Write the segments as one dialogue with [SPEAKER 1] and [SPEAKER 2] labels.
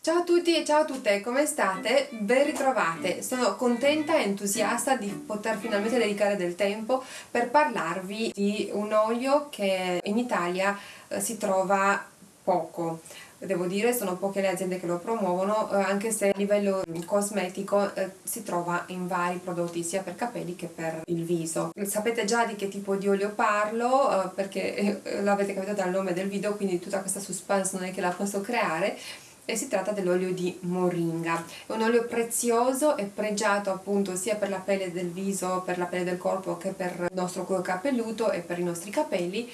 [SPEAKER 1] Ciao a tutti e ciao a tutte, come state? Ben ritrovate! Sono contenta e entusiasta di poter finalmente dedicare del tempo per parlarvi di un olio che in Italia eh, si trova poco devo dire sono poche le aziende che lo promuovono eh, anche se a livello cosmetico eh, si trova in vari prodotti sia per capelli che per il viso sapete già di che tipo di olio parlo perché l'avete capito dal nome del video quindi tutta questa suspense non è che la posso creare e si tratta dell'olio di moringa. È un olio prezioso e pregiato appunto sia per la pelle del viso per la pelle del corpo che per il nostro cuoio capelluto e per i nostri capelli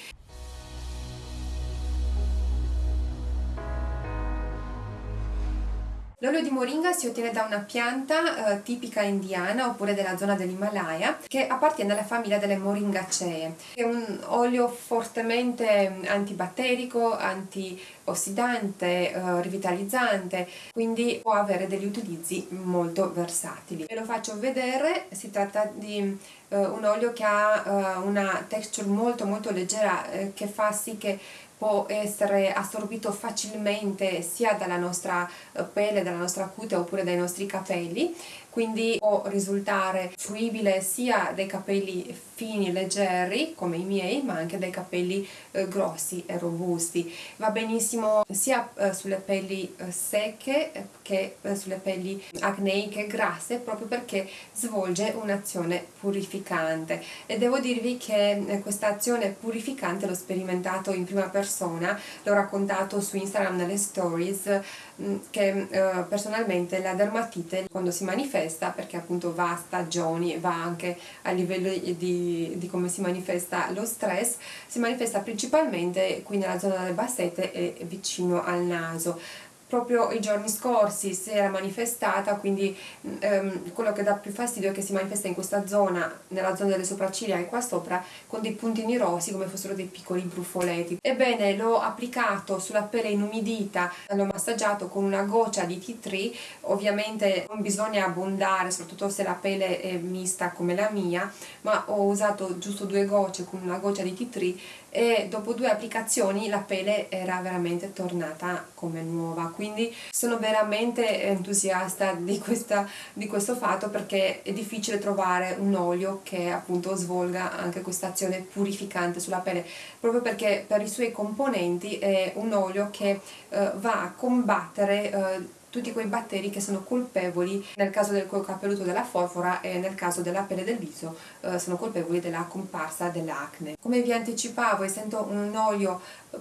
[SPEAKER 1] L'olio di moringa si ottiene da una pianta eh, tipica indiana oppure della zona dell'Himalaya che appartiene alla famiglia delle moringaceae. È un olio fortemente antibatterico, antiossidante, eh, rivitalizzante, quindi può avere degli utilizzi molto versatili. Ve lo faccio vedere, si tratta di eh, un olio che ha uh, una texture molto molto leggera eh, che fa sì che può essere assorbito facilmente sia dalla nostra eh, pelle, dalla nostra cute oppure dai nostri capelli quindi può risultare fruibile sia dai capelli fini, leggeri come i miei ma anche dai capelli eh, grossi e robusti. Va benissimo sia eh, sulle pelli eh, secche eh, che eh, sulle pelli acneiche grasse proprio perché svolge un'azione purificante. E devo dirvi che questa azione purificante l'ho sperimentato in prima persona l'ho raccontato su Instagram nelle stories mm, che personalmente la dermatite quando si manifesta perché appunto va a stagioni, va anche a livello di, di come si manifesta lo stress, si manifesta principalmente qui nella zona delle bassette e vicino al naso proprio i giorni scorsi si era manifestata quindi ehm, quello che dà più fastidio è che si manifesta in questa zona nella zona delle sopracciglia e qua sopra con dei puntini rossi come fossero dei piccoli brufoletti ebbene l'ho applicato sulla pelle inumidita l'ho massaggiato con una goccia di tea tree ovviamente non bisogna abbondare soprattutto se la pelle è mista come la mia ma ho usato giusto due gocce con una goccia di tea tree e dopo due applicazioni la pelle era veramente tornata come nuova quindi sono veramente entusiasta di, questa, di questo fatto perché è difficile trovare un olio che appunto svolga anche questa azione purificante sulla pelle proprio perché per i suoi componenti è un olio che eh, va a combattere eh, tutti quei batteri che sono colpevoli nel caso del cuoio capelluto della forfora e nel caso della pelle del viso eh, sono colpevoli della comparsa dell'acne. Come vi anticipavo essendo un olio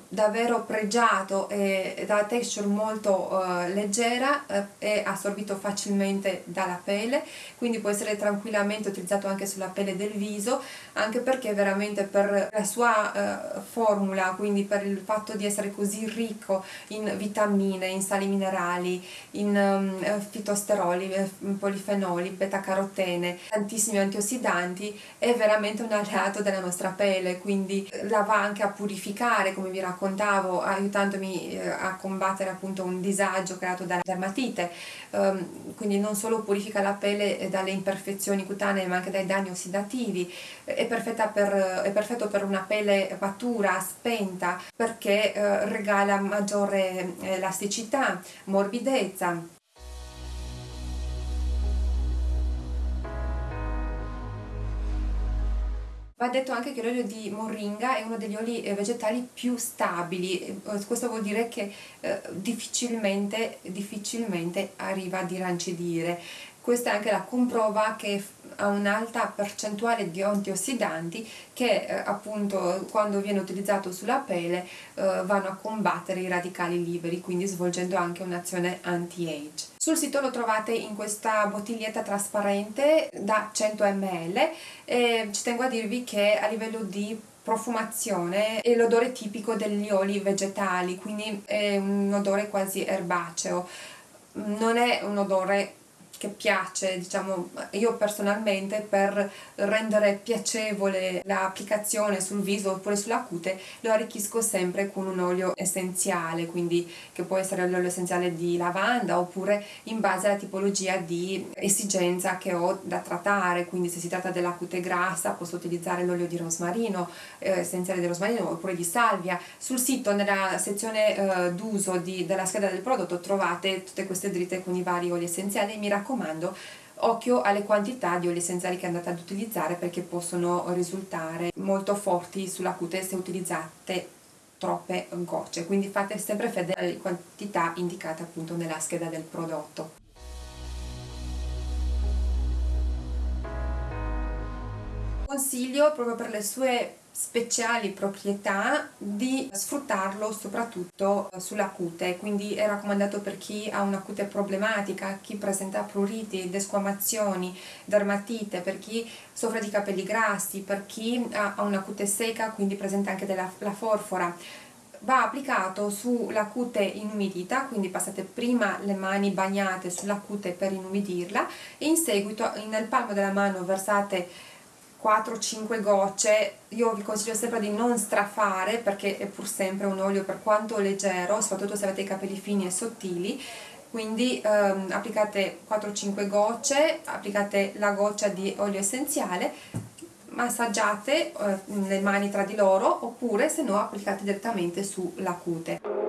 [SPEAKER 1] davvero pregiato e da texture molto uh, leggera uh, è assorbito facilmente dalla pelle quindi può essere tranquillamente utilizzato anche sulla pelle del viso anche perché veramente per la sua uh, formula quindi per il fatto di essere così ricco in vitamine, in sali minerali in um, fitosteroli, polifenoli, beta carotene tantissimi antiossidanti è veramente un alleato della nostra pelle quindi la va anche a purificare come vi raccontavo aiutandomi eh, a combattere appunto un disagio creato dalla dermatite. Um, quindi non solo purifica la pelle dalle imperfezioni cutanee ma anche dai danni ossidativi. È, per, è perfetto per una pelle matura, spenta perché eh, regala maggiore elasticità, morbidezza Va detto anche che l'olio di moringa è uno degli oli eh, vegetali più stabili, eh, questo vuol dire che eh, difficilmente, difficilmente arriva a dirancidire. Questa è anche la comprova che ha un'alta percentuale di antiossidanti che eh, appunto quando viene utilizzato sulla pelle eh, vanno a combattere i radicali liberi quindi svolgendo anche un'azione anti-age. Sul sito lo trovate in questa bottiglietta trasparente da 100 ml e ci tengo a dirvi che a livello di profumazione è l'odore tipico degli oli vegetali quindi è un odore quasi erbaceo non è un odore che piace, diciamo, io personalmente per rendere piacevole l'applicazione sul viso oppure sulla cute lo arricchisco sempre con un olio essenziale, quindi che può essere l'olio essenziale di lavanda oppure in base alla tipologia di esigenza che ho da trattare, quindi se si tratta della cute grassa posso utilizzare l'olio di rosmarino, eh, essenziale di rosmarino oppure di salvia. Sul sito nella sezione eh, d'uso della scheda del prodotto trovate tutte queste dritte con i vari oli essenziali, mi raccomando raccomando occhio alle quantità di oli essenziali che andate ad utilizzare perché possono risultare molto forti sulla cute se utilizzate troppe gocce. Quindi fate sempre fede alle quantità indicate appunto nella scheda del prodotto. Consiglio proprio per le sue speciali proprietà di sfruttarlo soprattutto sulla cute. Quindi è raccomandato per chi ha una cute problematica chi presenta pruriti, desquamazioni, dermatite per chi soffre di capelli grassi per chi ha una cute secca quindi presenta anche della forfora. Va applicato sulla cute inumidita, quindi passate prima le mani bagnate sulla cute per inumidirla e in seguito nel palmo della mano versate 4-5 gocce io vi consiglio sempre di non strafare perché è pur sempre un olio per quanto leggero soprattutto se avete i capelli fini e sottili. Quindi ehm, applicate 4-5 gocce applicate la goccia di olio essenziale massaggiate eh, le mani tra di loro oppure se no applicate direttamente sulla cute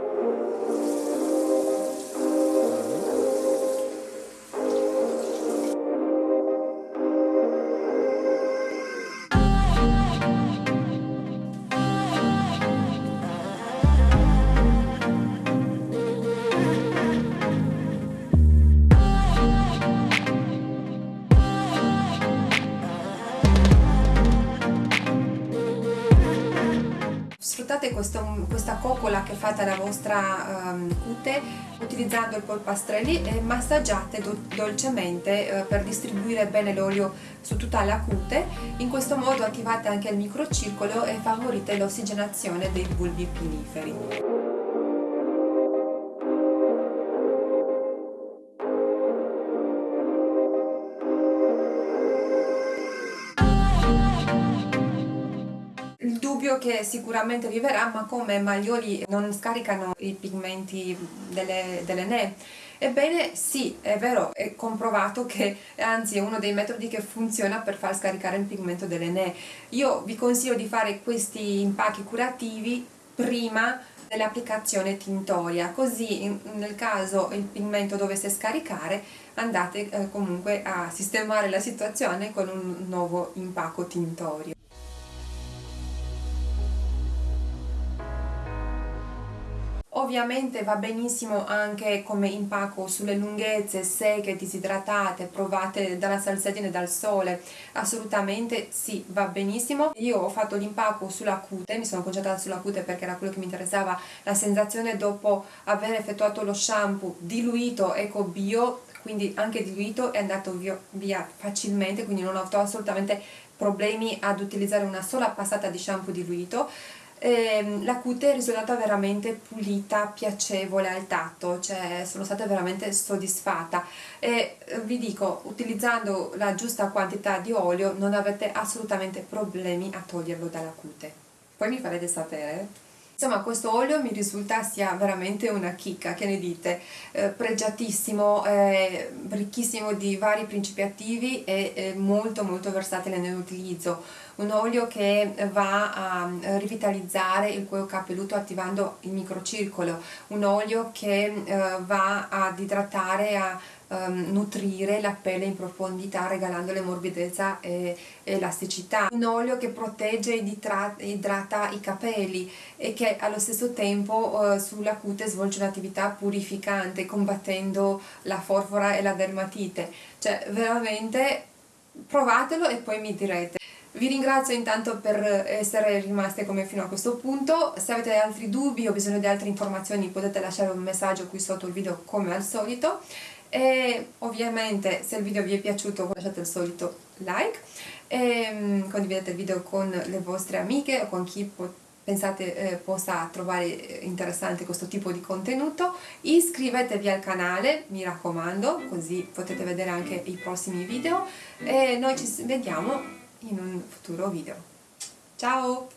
[SPEAKER 1] sfruttate questo, questa coccola che fate alla vostra um, cute utilizzando il polpastrelli e massaggiate do dolcemente uh, per distribuire bene l'olio su tutta la cute. In questo modo attivate anche il microcircolo e favorite l'ossigenazione dei bulbi piniferi che sicuramente viverà ma come gli oli non scaricano i pigmenti delle, delle ne Ebbene sì, è vero, è comprovato che anzi è uno dei metodi che funziona per far scaricare il pigmento delle ne. Io vi consiglio di fare questi impacchi curativi prima dell'applicazione tintoria, così nel caso il pigmento dovesse scaricare andate eh, comunque a sistemare la situazione con un nuovo impacco tintorio. Ovviamente va benissimo anche come impacco sulle lunghezze secche, disidratate, provate dalla salsedine e dal sole, assolutamente sì, va benissimo. Io ho fatto l'impacco sulla cute, mi sono concentrata sulla cute perché era quello che mi interessava, la sensazione dopo aver effettuato lo shampoo diluito eco bio, quindi anche diluito è andato via, via facilmente, quindi non ho avuto assolutamente problemi ad utilizzare una sola passata di shampoo diluito eh, la cute è risultata veramente pulita, piacevole al tatto, cioè sono stata veramente soddisfatta e eh, vi dico, utilizzando la giusta quantità di olio non avete assolutamente problemi a toglierlo dalla cute. Poi mi farete sapere. Insomma questo olio mi risulta sia veramente una chicca, che ne dite? Eh, pregiatissimo, eh, ricchissimo di vari principi attivi e eh, molto molto versatile nell'utilizzo. Un olio che va a eh, rivitalizzare il cuoio capelluto attivando il microcircolo, un olio che eh, va ad idratare, a um, nutrire la pelle in profondità regalandole morbidezza e elasticità. Un olio che protegge ed idrata i capelli e che allo stesso tempo uh, sulla cute svolge un'attività purificante combattendo la forfora e la dermatite. Cioè veramente provatelo e poi mi direte. Vi ringrazio intanto per essere rimaste come fino a questo punto, se avete altri dubbi o bisogno di altre informazioni potete lasciare un messaggio qui sotto il video come al solito e ovviamente se il video vi è piaciuto lasciate il solito like e mm, condividete il video con le vostre amiche o con chi pensate eh, possa trovare interessante questo tipo di contenuto. Iscrivetevi al canale mi raccomando così potete vedere anche i prossimi video. E noi ci vediamo in un futuro video. Ciao